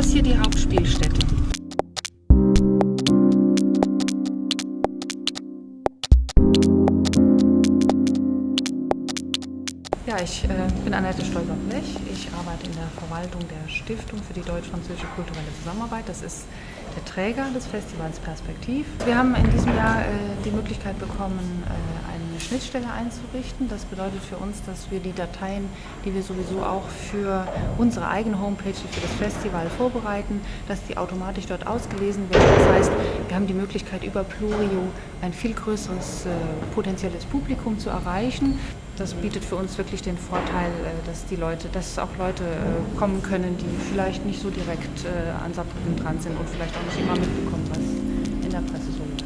ist hier die Hauptspielstätte. Ja, ich äh, bin Annette Stolper-Blech. Ich arbeite in der Verwaltung der Stiftung für die deutsch-französische kulturelle Zusammenarbeit. Das ist der Träger des Festivals Perspektiv. Wir haben in diesem Jahr äh, die Möglichkeit bekommen, äh, eine Schnittstelle einzurichten. Das bedeutet für uns, dass wir die Dateien, die wir sowieso auch für unsere eigene Homepage, für das Festival vorbereiten, dass die automatisch dort ausgelesen werden. Das heißt, wir haben die Möglichkeit, über Plurio ein viel größeres äh, potenzielles Publikum zu erreichen. Das bietet für uns wirklich den Vorteil, äh, dass die Leute, dass auch Leute äh, kommen können, die vielleicht nicht so direkt äh, an Saarbrücken dran sind und vielleicht auch nicht immer mitbekommen, was in der Presse so läuft.